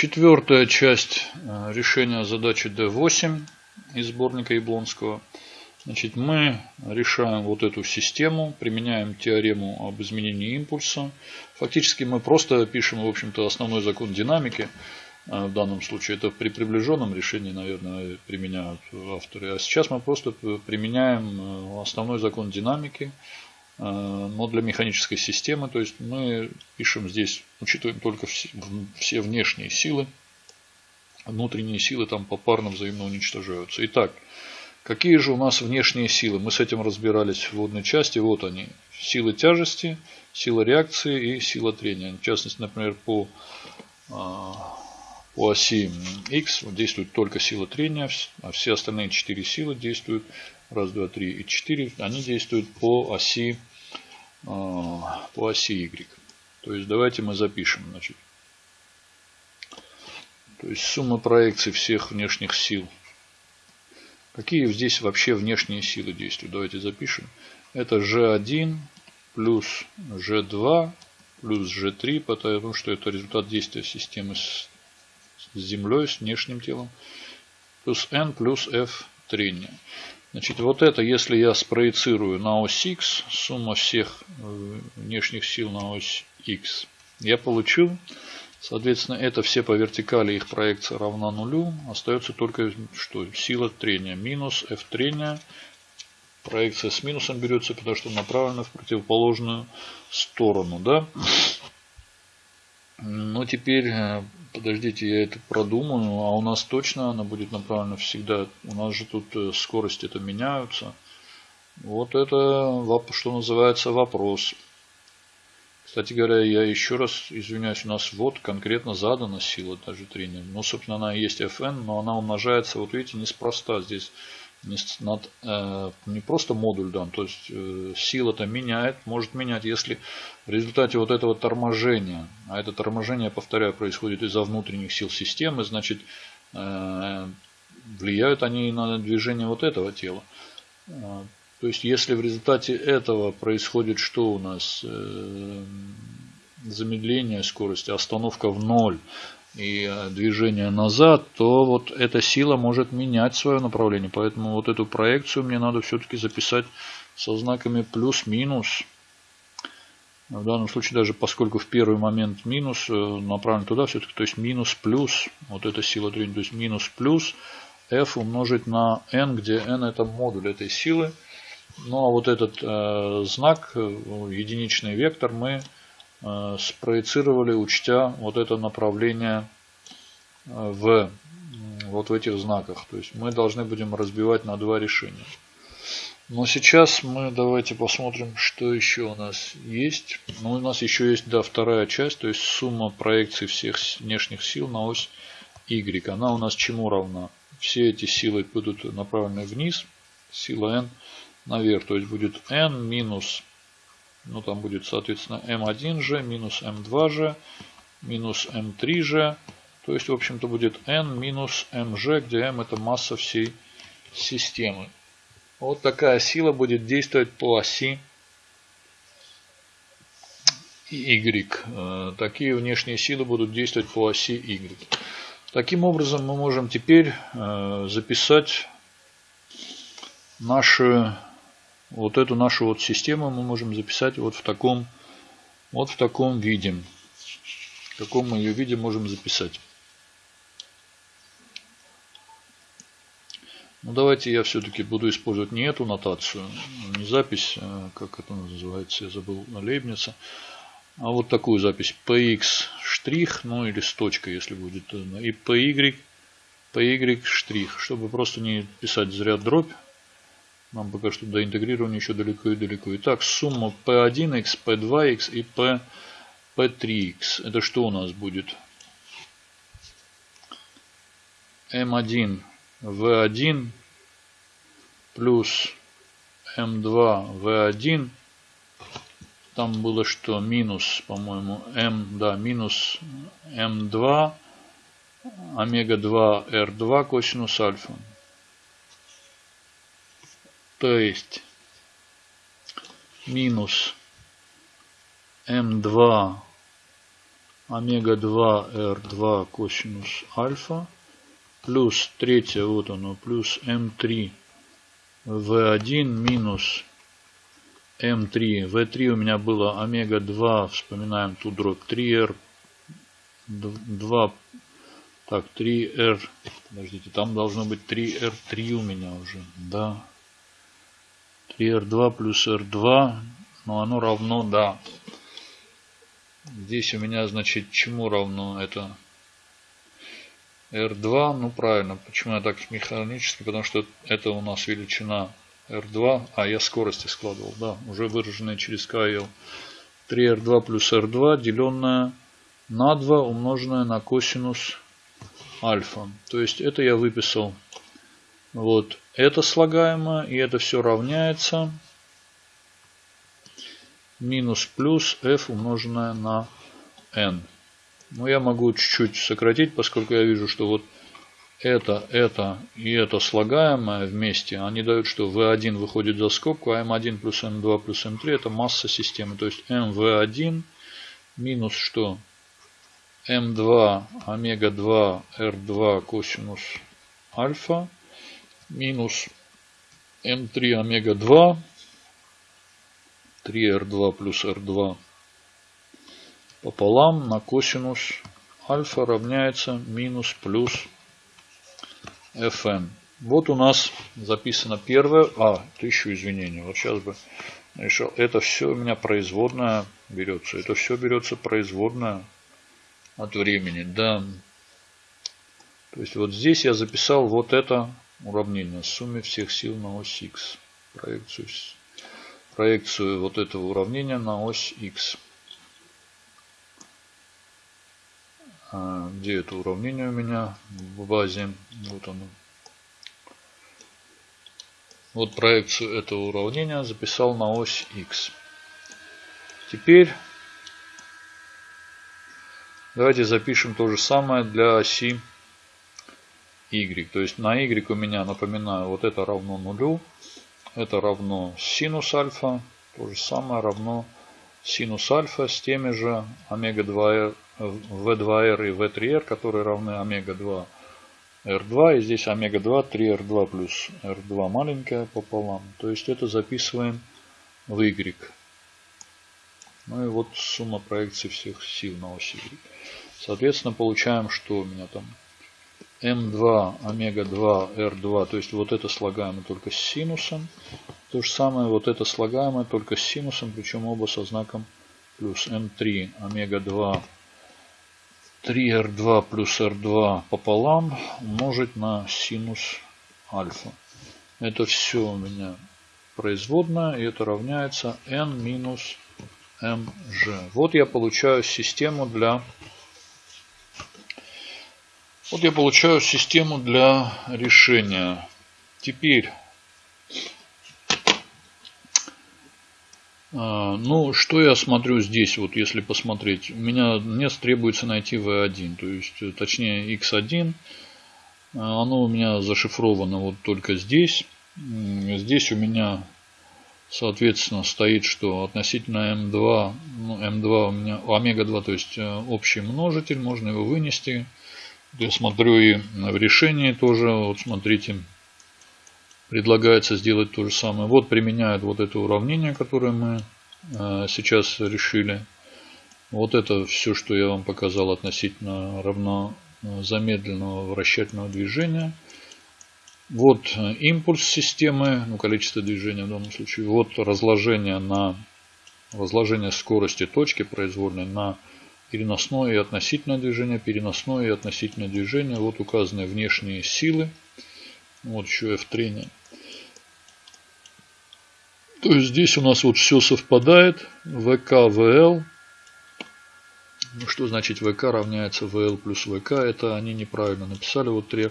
Четвертая часть э, решения задачи D8 из сборника Яблонского. Значит, мы решаем вот эту систему, применяем теорему об изменении импульса. Фактически мы просто пишем, в общем-то, основной закон динамики. Э, в данном случае это при приближенном решении, наверное, применяют авторы. А сейчас мы просто применяем э, основной закон динамики, но для механической системы. То есть мы пишем здесь, учитываем только все внешние силы. Внутренние силы там попарно взаимно уничтожаются. Итак, Какие же у нас внешние силы? Мы с этим разбирались в вводной части. Вот они. Силы тяжести, сила реакции и сила трения. В частности, например, по, а, по оси X действует только сила трения, а все остальные четыре силы действуют, раз, два, три и четыре, они действуют по оси, по оси Y. То есть давайте мы запишем. Значит, то есть сумма проекций всех внешних сил Какие здесь вообще внешние силы действуют? Давайте запишем. Это G1 плюс G2 плюс G3, потому что это результат действия системы с Землей, с внешним телом. Плюс N плюс F трения. Значит, вот это, если я спроецирую на ось X, сумма всех э, внешних сил на ось X, я получил Соответственно, это все по вертикали, их проекция равна нулю. Остается только что сила трения. Минус F трения. Проекция с минусом берется, потому что направлена в противоположную сторону. Да? Ну, теперь, э, подождите, я это продумаю. А у нас точно она будет направлена всегда. У нас же тут э, скорости это меняются. Вот это, что называется, вопрос. Кстати говоря, я еще раз извиняюсь, у нас вот конкретно задана сила даже трения. Ну, собственно, она и есть Fn, но она умножается, вот видите, неспроста. Здесь над, э, не просто модуль дан, то есть э, сила-то меняет, может менять, если в результате вот этого торможения, а это торможение, повторяю, происходит из-за внутренних сил системы, значит, э, влияют они на движение вот этого тела. Э, то есть, если в результате этого происходит что у нас? Э, замедление скорости, остановка в ноль и э, движение назад, то вот эта сила может менять свое направление. Поэтому вот эту проекцию мне надо все-таки записать со знаками плюс-минус. В данном случае даже поскольку в первый момент минус э, направлен туда все-таки, то есть минус плюс, вот эта сила трения, то есть минус плюс f умножить на n, где n это модуль этой силы. Ну а вот этот э, знак, э, единичный вектор, мы спроецировали, учтя вот это направление э, в вот в этих знаках. То есть мы должны будем разбивать на два решения. Но сейчас мы давайте посмотрим, что еще у нас есть. Ну, у нас еще есть, да, вторая часть, то есть сумма проекций всех внешних сил на ось Y. Она у нас чему равна? Все эти силы будут направлены вниз, сила n наверх. То есть будет n минус, ну там будет соответственно m1g минус m2g минус m3g. То есть в общем-то будет n минус mg, где m это масса всей системы. Вот такая сила будет действовать по оси Y. Такие внешние силы будут действовать по оси Y. Таким образом мы можем теперь э, записать наши вот эту нашу вот систему мы можем записать вот в таком, вот в таком виде. В каком мы ее виде можем записать. Ну давайте я все-таки буду использовать не эту нотацию, не запись, а как это называется, я забыл, Лейбница, а вот такую запись px штрих, ну или с точкой, если будет, и py, py штрих, чтобы просто не писать зря дробь, нам пока что до интегрирования еще далеко и далеко. Итак, сумма P1x, P2x и P, P3x. Это что у нас будет? M1 V1 плюс M2 V1. Там было что? Минус, по-моему, M, да, минус M2 омега-2 R2 косинус альфа. То есть минус М2 омега-2 R2 косинус альфа плюс третье, вот оно, плюс М3 В1 минус М3. В3 у меня было омега-2, вспоминаем ту дробь 3R, 2, так, 3R, подождите, там должно быть 3R3 у меня уже, да. 3R2 плюс R2, но оно равно, да. Здесь у меня, значит, чему равно это? R2, ну правильно, почему я так механически, потому что это у нас величина R2, а я скорости складывал, да, уже выраженная через KL. 3R2 плюс R2, деленное на 2, умноженное на косинус альфа. То есть это я выписал. Вот это слагаемое, и это все равняется минус плюс f умноженное на n. Но я могу чуть-чуть сократить, поскольку я вижу, что вот это, это и это слагаемое вместе, они дают, что V1 выходит за скобку, а M1 плюс M2 плюс M3 это масса системы. То есть MV1 минус что? M2 омега-2 R2 косинус альфа минус M3 омега-2 3R2 плюс R2 пополам на косинус альфа равняется минус плюс fn. Вот у нас записано первое. А, тысячу извинений. Вот сейчас бы решил. Это все у меня производная берется. Это все берется производная от времени. Да. То есть вот здесь я записал вот это уравнение. Сумме всех сил на ось x. Проекцию, проекцию вот этого уравнения на ось x. А, где это уравнение у меня в базе? Вот оно. Вот проекцию этого уравнения записал на ось x. Теперь давайте запишем то же самое для оси. То есть на y у меня, напоминаю, вот это равно нулю. Это равно синус альфа. То же самое равно синус альфа с теми же омега-2 V2R и V3R, которые равны омега-2 R2. И здесь омега-2 3R2 плюс R2 маленькая пополам. То есть это записываем в Y. Ну и вот сумма проекций всех сил на оси Y. Соответственно, получаем, что у меня там М2 омега-2 R2. То есть вот это слагаемое только с синусом. То же самое вот это слагаемое только с синусом, причем оба со знаком плюс М3 омега-2 3R2 плюс R2 пополам умножить на синус альфа. Это все у меня производная, и это равняется n минус mg. Вот я получаю систему для... Вот я получаю систему для решения. Теперь А, ну, что я смотрю здесь, вот если посмотреть. У меня мне требуется найти V1, то есть, э, точнее, X1. А, оно у меня зашифровано вот только здесь. Здесь у меня, соответственно, стоит, что относительно M2, ну, M2 у меня, омега-2, то есть э, общий множитель, можно его вынести. Я смотрю и в решении тоже, вот смотрите, предлагается сделать то же самое. Вот применяют вот это уравнение, которое мы э, сейчас решили. Вот это все, что я вам показал относительно равно э, замедленного вращательного движения. Вот э, импульс системы, ну, количество движения в данном случае. Вот разложение на разложение скорости точки произвольной на переносное и относительное движение, переносное и относительное движение. Вот указаны внешние силы. Вот еще F трение. То есть здесь у нас вот все совпадает. ВК, ВЛ. Ну, что значит ВК равняется ВЛ плюс ВК? Это они неправильно написали. Вот три.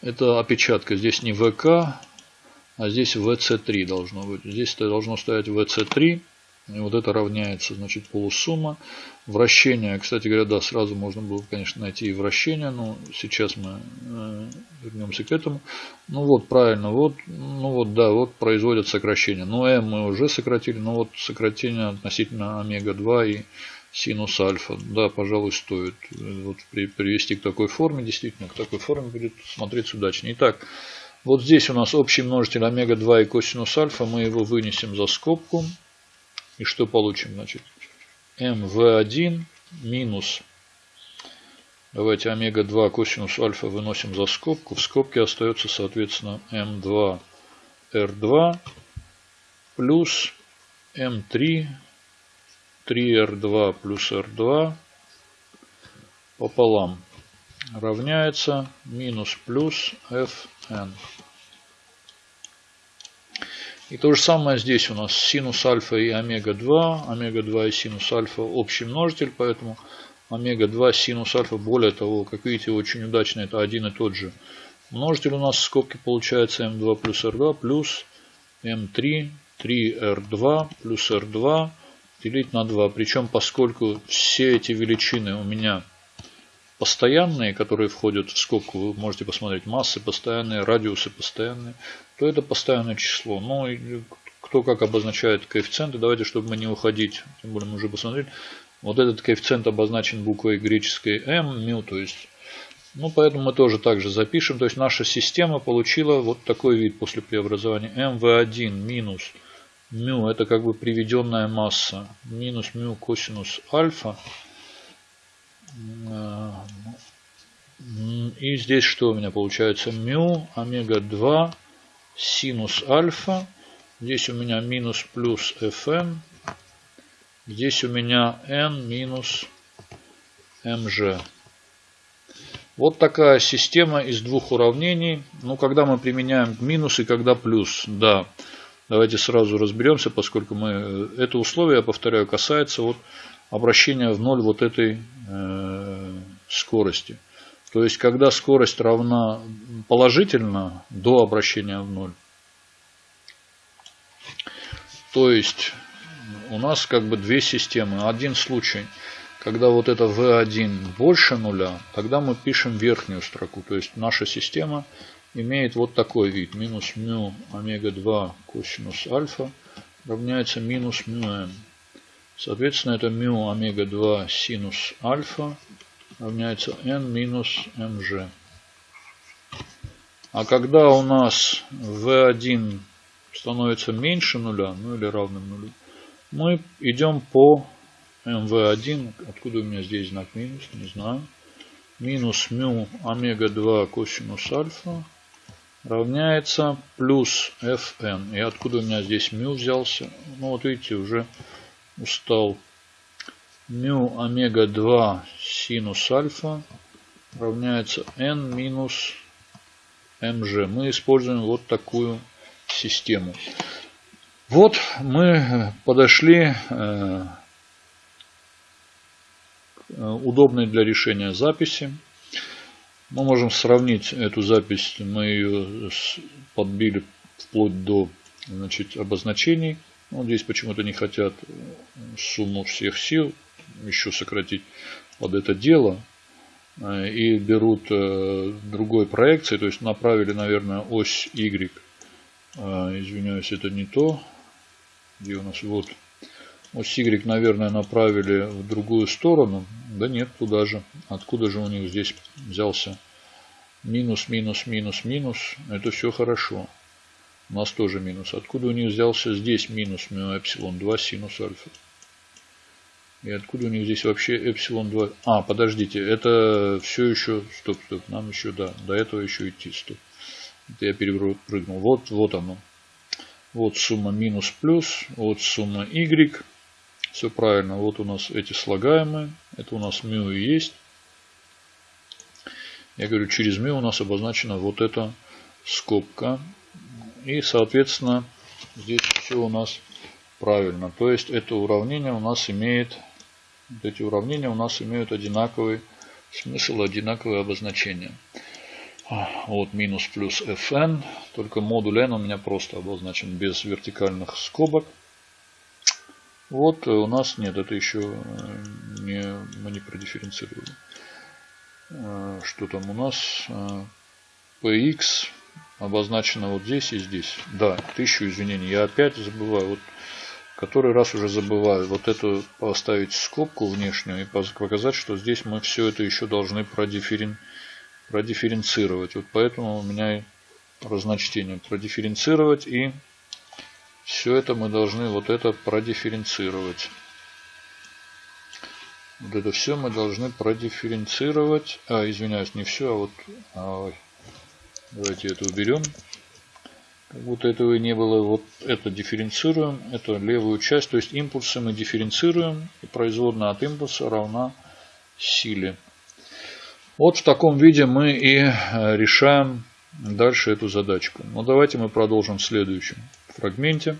Это опечатка. Здесь не ВК, а здесь ВЦ3 должно быть. Здесь должно стоять ВЦ3. И вот это равняется, значит, полусумма. Вращение, кстати говоря, да, сразу можно было, конечно, найти и вращение, но сейчас мы э, вернемся к этому. Ну вот, правильно, вот, ну вот, да, вот производят сокращение. Ну, m мы уже сократили, но вот сокращение относительно омега-2 и синус альфа. Да, пожалуй, стоит вот привести к такой форме. Действительно, к такой форме будет смотреться удачнее. Итак, вот здесь у нас общий множитель омега-2 и косинус альфа. Мы его вынесем за скобку. И что получим? Значит, mv1 минус Давайте омега-2 косинус альфа выносим за скобку. В скобке остается, соответственно, М2 R2 плюс М3 3R2 плюс R2 пополам равняется минус плюс Fn. И то же самое здесь у нас синус альфа и омега-2. Омега-2 и синус альфа общий множитель, поэтому омега-2 синус альфа. Более того, как видите, очень удачно это один и тот же множитель у нас в скобке получается m2 плюс r2 плюс m3 3r2 плюс r2 делить на 2. Причем, поскольку все эти величины у меня постоянные, которые входят в скобку, вы можете посмотреть, массы постоянные, радиусы постоянные, то это постоянное число. Ну, кто как обозначает коэффициенты, давайте, чтобы мы не уходить, тем более мы уже посмотрели, вот этот коэффициент обозначен буквой греческой m, μ, то есть, ну, поэтому мы тоже также запишем. То есть, наша система получила вот такой вид после преобразования. mv1 минус μ, это как бы приведенная масса, минус μ косинус альфа. И здесь что у меня получается? μ омега 2 синус альфа. Здесь у меня минус плюс fn Здесь у меня n минус mg. Вот такая система из двух уравнений. Ну, когда мы применяем минус и когда плюс. Да, давайте сразу разберемся, поскольку мы э, это условие, я повторяю, касается вот обращения в ноль вот этой э, скорости. То есть, когда скорость равна положительно до обращения в ноль. То есть, у нас как бы две системы. Один случай, когда вот это V1 больше нуля, тогда мы пишем верхнюю строку. То есть наша система имеет вот такой вид. Минус μ омега-2 косинус альфа равняется минус μm. Соответственно, это μ омега-2 синус альфа равняется n минус mg. А когда у нас v1 становится меньше нуля, ну или равным нулю, мы идем по mv1. Откуда у меня здесь знак минус? Не знаю. Минус μ омега-2 косинус альфа равняется плюс fn. И откуда у меня здесь μ взялся? Ну вот видите, уже устал. Μ омега-2 синус альфа равняется n минус mg. Мы используем вот такую систему. Вот мы подошли э, удобной для решения записи. Мы можем сравнить эту запись, мы ее подбили вплоть до значит, обозначений. Вот здесь почему-то не хотят сумму всех сил еще сократить под это дело. Э, и берут э, другой проекции, то есть направили, наверное, ось Y. Извиняюсь, это не то где у нас вот ось Y, наверное, направили в другую сторону. Да нет, туда же. Откуда же у них здесь взялся минус, минус, минус, минус? Это все хорошо. У нас тоже минус. Откуда у них взялся здесь минус мю эпсилон 2 синус альфа? И откуда у них здесь вообще эпсилон 2? А, подождите, это все еще... Стоп, стоп, нам еще, да, до этого еще идти, стоп. Это я перепрыгнул. Вот, вот оно. Вот сумма минус плюс, вот сумма y. Все правильно. Вот у нас эти слагаемые. Это у нас μ и есть. Я говорю, через μ у нас обозначена вот эта скобка. И, соответственно, здесь все у нас правильно. То есть, это уравнение у нас имеет, эти уравнения у нас имеют одинаковый смысл, одинаковое обозначение. Вот минус плюс fn. Только модуль n у меня просто обозначен без вертикальных скобок. Вот у нас нет, это еще э, не, мы не продифференцировали. Э, что там у нас? px э, обозначено вот здесь и здесь. Да, тысячу извинений. Я опять забываю. Вот который раз уже забываю вот эту поставить скобку внешнюю и показать, что здесь мы все это еще должны продифферен... продифференцировать. Вот поэтому у меня разночтение продифференцировать и все это мы должны вот это продифференцировать. Вот это все мы должны продифференцировать. А, извиняюсь, не все, а вот... А, давайте это уберем. Как будто этого и не было. Вот это дифференцируем. Это левую часть. То есть импульсы мы дифференцируем. И производная от импульса равна силе. Вот в таком виде мы и э, решаем дальше эту задачку. Но давайте мы продолжим в следующем фрагменте.